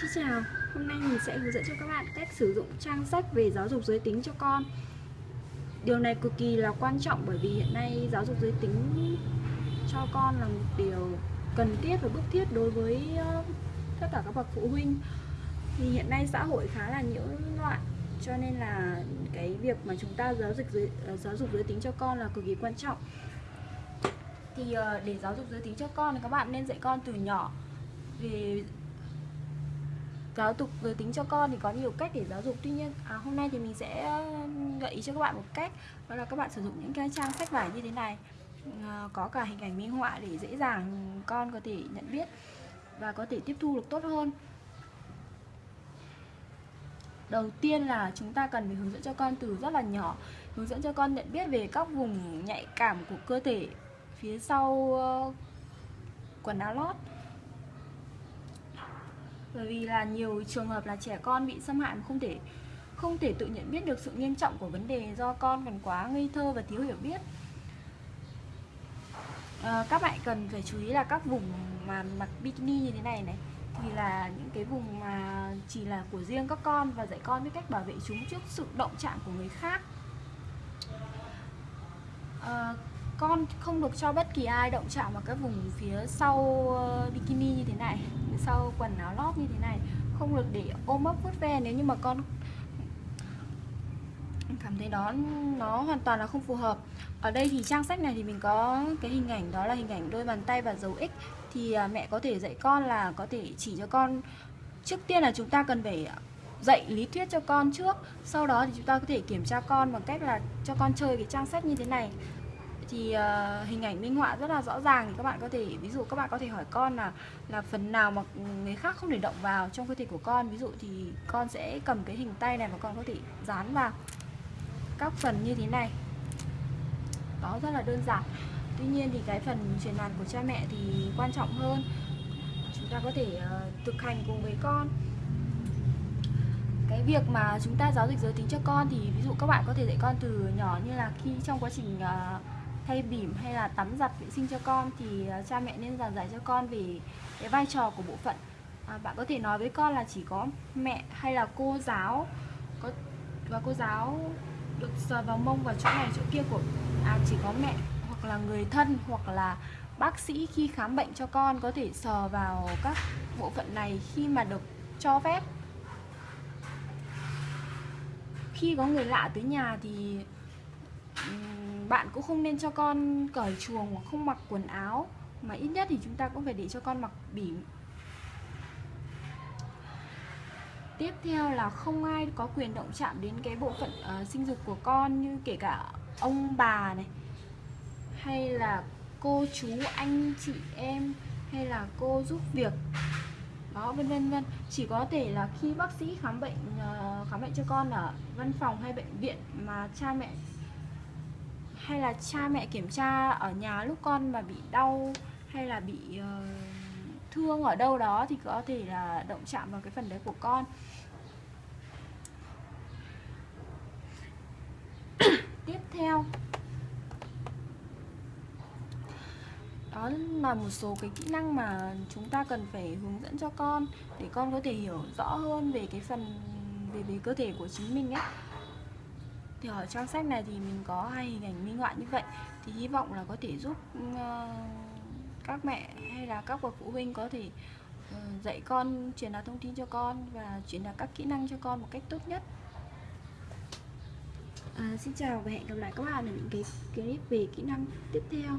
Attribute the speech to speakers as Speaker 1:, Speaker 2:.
Speaker 1: Xin chào, hôm nay mình sẽ hướng dẫn cho các bạn cách sử dụng trang sách về giáo dục giới tính cho con. Điều này cực kỳ là quan trọng bởi vì hiện nay giáo dục giới tính cho con là một điều cần thiết và bức thiết đối với ờ, tất cả các bậc phụ huynh. Thì hiện nay xã hội khá là nhiễu loạn cho nên là cái việc mà chúng ta giáo dục giới, ờ, giáo dục giới tính cho con là cực kỳ quan trọng. Thì ờ, để giáo dục giới tính cho con thì các bạn nên dạy con từ nhỏ về giáo dục giới tính cho con thì có nhiều cách để giáo dục. Tuy nhiên à, hôm nay thì mình sẽ ờ, gợi ý cho các bạn một cách đó là các bạn sử dụng những cái trang sách vải như thế này. À, có cả hình ảnh minh họa để dễ dàng con có thể nhận biết và có thể tiếp thu được tốt hơn. Đầu tiên là chúng ta cần phải hướng dẫn cho con từ rất là nhỏ hướng dẫn cho con nhận biết về các vùng nhạy cảm của cơ thể phía sau uh, quần áo lót bởi vì là nhiều trường hợp là trẻ con bị xâm hại mà không thể không thể tự nhận biết được sự nghiêm trọng của vấn đề do con còn quá ngây thơ và thiếu hiểu biết. À, các bạn cần phải chú ý là các vùng mà mặc bikini như thế này này thì là những cái vùng mà chỉ là của riêng các con và dạy con biết cách bảo vệ chúng trước sự động chạm của người khác. À, con không được cho bất kỳ ai động chạm vào các vùng phía sau ờ, bikini như thế này, phía sau quần áo lót như thế này. Không được để ôm ấp vuốt ve nếu như mà con cảm thấy đó, nó hoàn toàn là không phù hợp. Ở đây thì trang sách này thì mình có cái hình ảnh, đó là hình ảnh đôi bàn tay và dấu x. Thì à, mẹ có thể dạy con là có thể chỉ cho con, trước tiên là chúng ta cần phải dạy lý thuyết cho con trước. Sau đó thì chúng ta có thể kiểm tra con bằng cách là cho con chơi cái trang sách như thế này thì uh, hình ảnh minh họa rất là rõ ràng thì các bạn có thể ví dụ các bạn có thể hỏi con là là phần nào mà người khác không thể động vào trong cơ thể của con. Ví dụ thì con sẽ cầm cái hình tay này và con có thể dán vào các phần như thế này. Đó rất là đơn giản. Tuy nhiên thì cái phần truyền đạt của cha mẹ thì quan trọng hơn. Chúng ta có thể uh, thực hành cùng với con. Cái việc mà chúng ta giáo dục giới tính cho con thì ví dụ các bạn có thể dạy con từ nhỏ như là khi trong quá trình uh, thay bỉm hay là tắm giặt vệ sinh cho con thì à, cha mẹ nên giảng giải cho con về cái vai trò của bộ phận. À, bạn có thể nói với con là chỉ có mẹ hay là cô giáo có và cô giáo được sờ vào mông vào chỗ này chỗ kia của à chỉ có mẹ hoặc là người thân hoặc là bác sĩ khi khám bệnh cho con có thể sờ vào các bộ phận này khi mà được cho phép. Khi có người lạ tới nhà thì bạn cũng không nên cho con cởi chuồng hoặc không mặc quần áo mà ít nhất thì chúng ta cũng phải để cho con mặc bỉm. Tiếp theo là không ai có quyền động chạm đến cái bộ phận uh, sinh dục của con như kể cả ông bà này hay là cô chú anh chị em hay là cô giúp việc. Đó vân vân vân. Chỉ có thể là khi bác sĩ khám bệnh uh, khám bệnh cho con ở văn phòng hay bệnh viện mà cha mẹ hay là cha mẹ kiểm tra ở nhà lúc con mà bị đau hay là bị uh, thương ở đâu đó thì có thể là động chạm vào cái phần đấy của con. Tiếp theo. Đó là một số cái kỹ năng mà chúng ta cần phải hướng dẫn cho con để con có thể hiểu rõ hơn về cái phần về về cơ thể của chính mình ấy thì ở trong sách này thì mình có hai hình ảnh minh họa như vậy. Thì hy vọng là có thể giúp ờ, các mẹ hay là các bậc phụ huynh có thể ờ, dạy con truyền đạt thông tin cho con và truyền đạt các kỹ năng cho con một cách tốt nhất. À, xin chào và hẹn gặp lại các bạn ở những cái clip về kỹ năng tiếp theo.